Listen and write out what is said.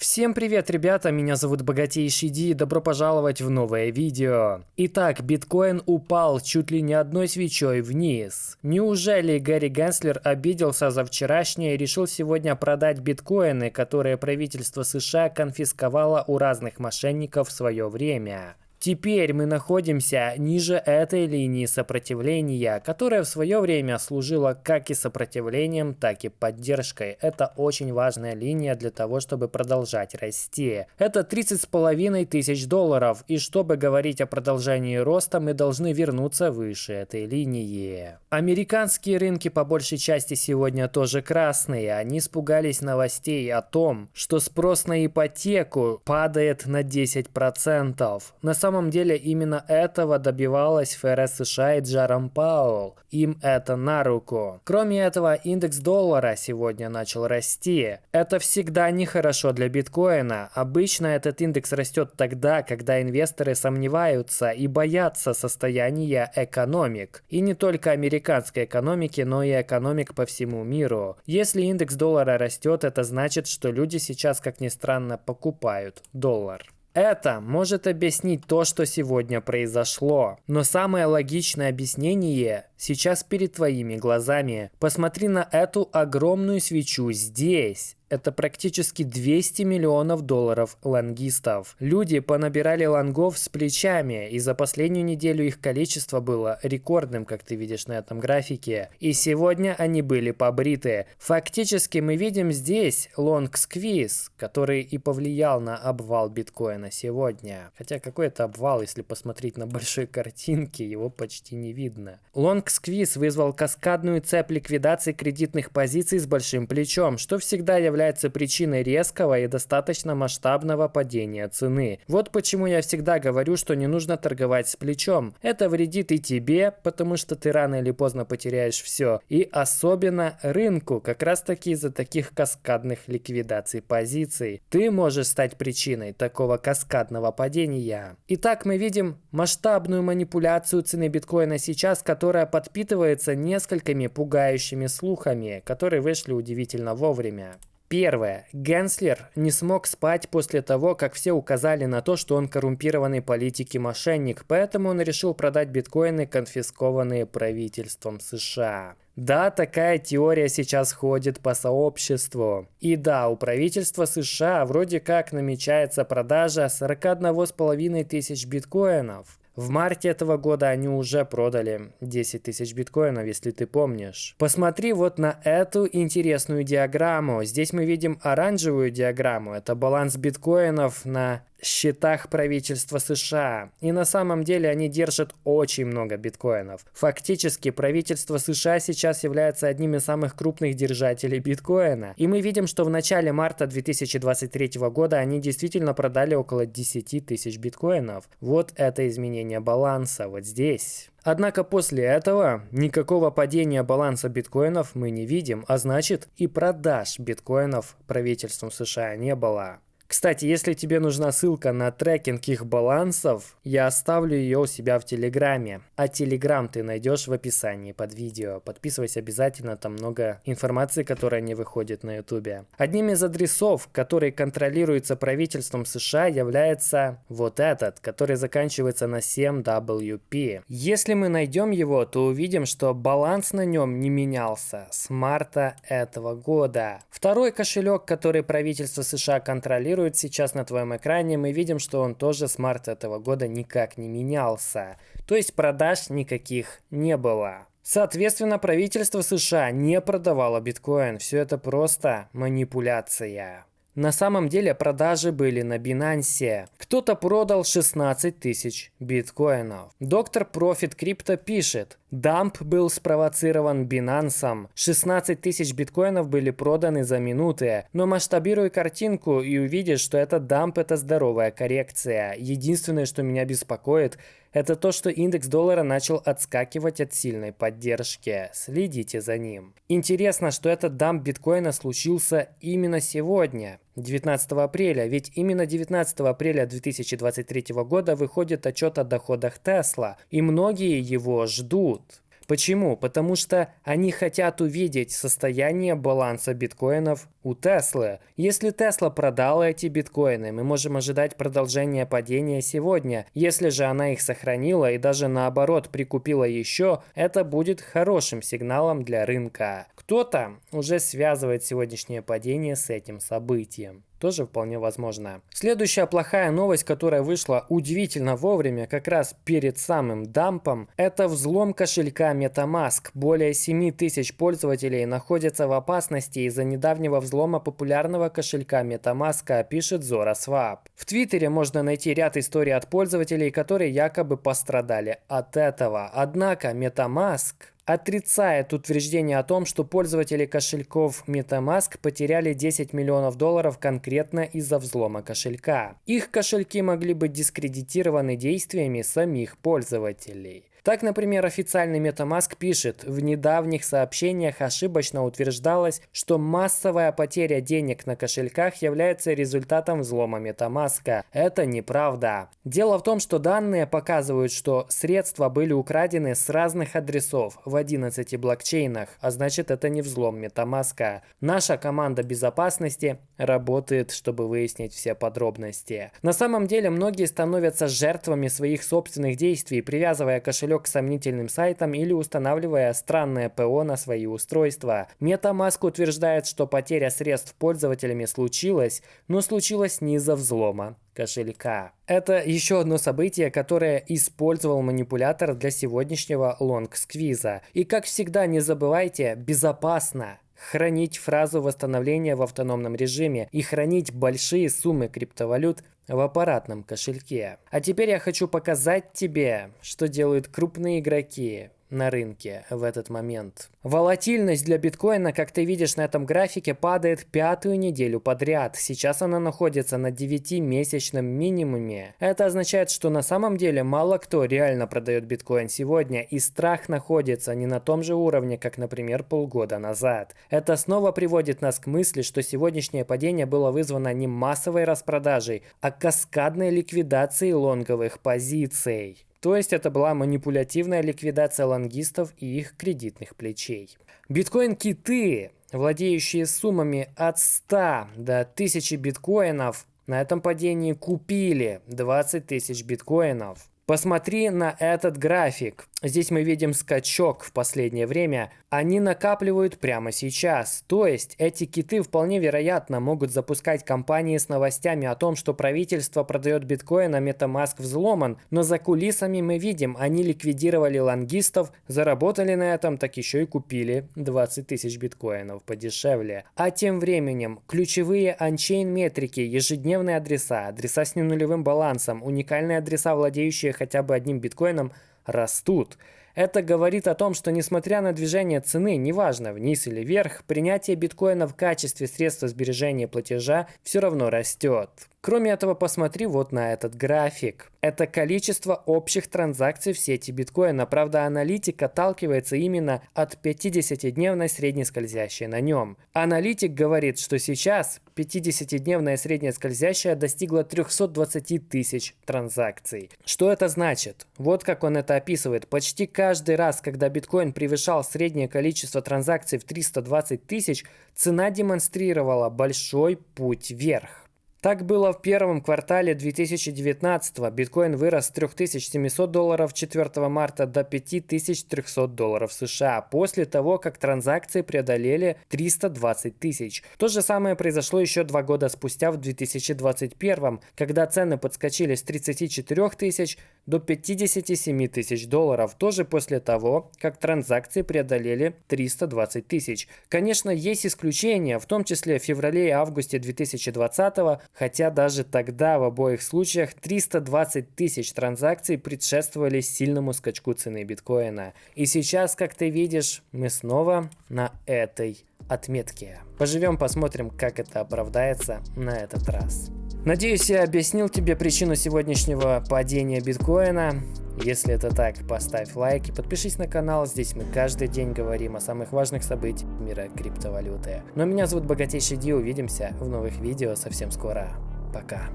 Всем привет, ребята, меня зовут Богатейший Ди, добро пожаловать в новое видео. Итак, биткоин упал чуть ли не одной свечой вниз. Неужели Гэри Генслер обиделся за вчерашнее и решил сегодня продать биткоины, которые правительство США конфисковало у разных мошенников в свое время? Теперь мы находимся ниже этой линии сопротивления, которая в свое время служила как и сопротивлением, так и поддержкой. Это очень важная линия для того, чтобы продолжать расти. Это 30 с половиной тысяч долларов, и чтобы говорить о продолжении роста, мы должны вернуться выше этой линии. Американские рынки по большей части сегодня тоже красные. Они испугались новостей о том, что спрос на ипотеку падает на 10%. На самом самом деле именно этого добивалась ФРС США и Джаром Пауэлл. Им это на руку. Кроме этого, индекс доллара сегодня начал расти. Это всегда нехорошо для биткоина. Обычно этот индекс растет тогда, когда инвесторы сомневаются и боятся состояния экономик. И не только американской экономики, но и экономик по всему миру. Если индекс доллара растет, это значит, что люди сейчас, как ни странно, покупают доллар. Это может объяснить то, что сегодня произошло. Но самое логичное объяснение сейчас перед твоими глазами. Посмотри на эту огромную свечу здесь. Это практически 200 миллионов долларов лонгистов. Люди понабирали лонгов с плечами, и за последнюю неделю их количество было рекордным, как ты видишь на этом графике. И сегодня они были побриты. Фактически мы видим здесь лонг-сквиз, который и повлиял на обвал биткоина сегодня. Хотя какой это обвал, если посмотреть на большой картинке, его почти не видно. Лонг-сквиз вызвал каскадную цепь ликвидации кредитных позиций с большим плечом, что всегда является является причиной резкого и достаточно масштабного падения цены. Вот почему я всегда говорю, что не нужно торговать с плечом. Это вредит и тебе, потому что ты рано или поздно потеряешь все. И особенно рынку, как раз таки из-за таких каскадных ликвидаций позиций. Ты можешь стать причиной такого каскадного падения. Итак, мы видим масштабную манипуляцию цены биткоина сейчас, которая подпитывается несколькими пугающими слухами, которые вышли удивительно вовремя. Первое. Генслер не смог спать после того, как все указали на то, что он коррумпированный политик и мошенник, поэтому он решил продать биткоины, конфискованные правительством США. Да, такая теория сейчас ходит по сообществу. И да, у правительства США вроде как намечается продажа 41,5 тысяч биткоинов. В марте этого года они уже продали 10 тысяч биткоинов, если ты помнишь. Посмотри вот на эту интересную диаграмму. Здесь мы видим оранжевую диаграмму. Это баланс биткоинов на счетах правительства США. И на самом деле они держат очень много биткоинов. Фактически правительство США сейчас является одним из самых крупных держателей биткоина. И мы видим, что в начале марта 2023 года они действительно продали около 10 тысяч биткоинов. Вот это изменение баланса вот здесь. Однако после этого никакого падения баланса биткоинов мы не видим, а значит и продаж биткоинов правительством США не было. Кстати, если тебе нужна ссылка на трекинг их балансов, я оставлю ее у себя в Телеграме. А Телеграм ты найдешь в описании под видео. Подписывайся обязательно, там много информации, которая не выходит на Ютубе. Одним из адресов, который контролируется правительством США, является вот этот, который заканчивается на 7WP. Если мы найдем его, то увидим, что баланс на нем не менялся с марта этого года. Второй кошелек, который правительство США контролирует, демонстрирует сейчас на твоем экране, мы видим, что он тоже с марта этого года никак не менялся. То есть продаж никаких не было. Соответственно, правительство США не продавало биткоин. Все это просто манипуляция. На самом деле продажи были на Binance. Кто-то продал 16 тысяч биткоинов. Доктор Профит Крипто пишет, Дамп был спровоцирован Binance. 16 тысяч биткоинов были проданы за минуты. Но масштабируй картинку и увидишь, что этот дамп это здоровая коррекция. Единственное, что меня беспокоит, это то, что индекс доллара начал отскакивать от сильной поддержки. Следите за ним. Интересно, что этот дамп биткоина случился именно сегодня. 19 апреля, ведь именно 19 апреля 2023 года выходит отчет о доходах Тесла, и многие его ждут. Почему? Потому что они хотят увидеть состояние баланса биткоинов у Теслы. Если Тесла продала эти биткоины, мы можем ожидать продолжения падения сегодня. Если же она их сохранила и даже наоборот прикупила еще, это будет хорошим сигналом для рынка. Кто-то уже связывает сегодняшнее падение с этим событием тоже вполне возможно. Следующая плохая новость, которая вышла удивительно вовремя, как раз перед самым дампом, это взлом кошелька MetaMask. Более 7 тысяч пользователей находятся в опасности из-за недавнего взлома популярного кошелька MetaMask, пишет ZoraSwap. В Твиттере можно найти ряд историй от пользователей, которые якобы пострадали от этого. Однако MetaMask отрицает утверждение о том, что пользователи кошельков MetaMask потеряли 10 миллионов долларов конкретно из-за взлома кошелька. Их кошельки могли быть дискредитированы действиями самих пользователей. Так, например, официальный MetaMask пишет, в недавних сообщениях ошибочно утверждалось, что массовая потеря денег на кошельках является результатом взлома MetaMask. Это неправда. Дело в том, что данные показывают, что средства были украдены с разных адресов в 11 блокчейнах, а значит это не взлом MetaMask. Наша команда безопасности работает, чтобы выяснить все подробности. На самом деле многие становятся жертвами своих собственных действий, привязывая кошелек кошелек к сомнительным сайтам или устанавливая странное ПО на свои устройства. MetaMask утверждает, что потеря средств пользователями случилась, но случилась не из-за взлома кошелька. Это еще одно событие, которое использовал манипулятор для сегодняшнего лонг-сквиза. И как всегда, не забывайте, безопасно хранить фразу восстановления в автономном режиме и хранить большие суммы криптовалют в аппаратном кошельке. А теперь я хочу показать тебе, что делают крупные игроки на рынке в этот момент. Волатильность для биткоина, как ты видишь на этом графике, падает пятую неделю подряд. Сейчас она находится на 9-месячном минимуме. Это означает, что на самом деле мало кто реально продает биткоин сегодня, и страх находится не на том же уровне, как, например, полгода назад. Это снова приводит нас к мысли, что сегодняшнее падение было вызвано не массовой распродажей, а каскадной ликвидацией лонговых позиций. То есть это была манипулятивная ликвидация лонгистов и их кредитных плечей. Биткоин-киты, владеющие суммами от 100 до 1000 биткоинов, на этом падении купили 20 тысяч биткоинов. Посмотри на этот график. Здесь мы видим скачок в последнее время. Они накапливают прямо сейчас. То есть эти киты вполне вероятно могут запускать кампании с новостями о том, что правительство продает биткоин, а MetaMask взломан. Но за кулисами мы видим, они ликвидировали лонгистов, заработали на этом, так еще и купили 20 тысяч биткоинов подешевле. А тем временем ключевые анчейн метрики, ежедневные адреса, адреса с ненулевым балансом, уникальные адреса, владеющие хотя бы одним биткоином, растут. Это говорит о том, что несмотря на движение цены, неважно вниз или вверх, принятие биткоина в качестве средства сбережения платежа все равно растет. Кроме этого, посмотри вот на этот график. Это количество общих транзакций в сети биткоина. Правда, аналитик отталкивается именно от 50-дневной средней скользящей на нем. Аналитик говорит, что сейчас 50-дневная средняя скользящая достигла 320 тысяч транзакций. Что это значит? Вот как он это описывает. Почти каждый раз, когда биткоин превышал среднее количество транзакций в 320 тысяч, цена демонстрировала большой путь вверх. Так было в первом квартале 2019 -го. Биткоин вырос с 3700 долларов 4 марта до 5300 долларов США после того, как транзакции преодолели 320 тысяч. То же самое произошло еще два года спустя в 2021, когда цены подскочили с 34 тысяч до 57 тысяч долларов, тоже после того, как транзакции преодолели 320 тысяч. Конечно, есть исключения, в том числе в феврале и августе 2020 хотя даже тогда в обоих случаях 320 тысяч транзакций предшествовали сильному скачку цены биткоина. И сейчас, как ты видишь, мы снова на этой отметке. Поживем, посмотрим, как это оправдается на этот раз. Надеюсь, я объяснил тебе причину сегодняшнего падения биткоина. Если это так, поставь лайк и подпишись на канал. Здесь мы каждый день говорим о самых важных событиях мира криптовалюты. Но меня зовут Богатейший Ди. Увидимся в новых видео совсем скоро. Пока.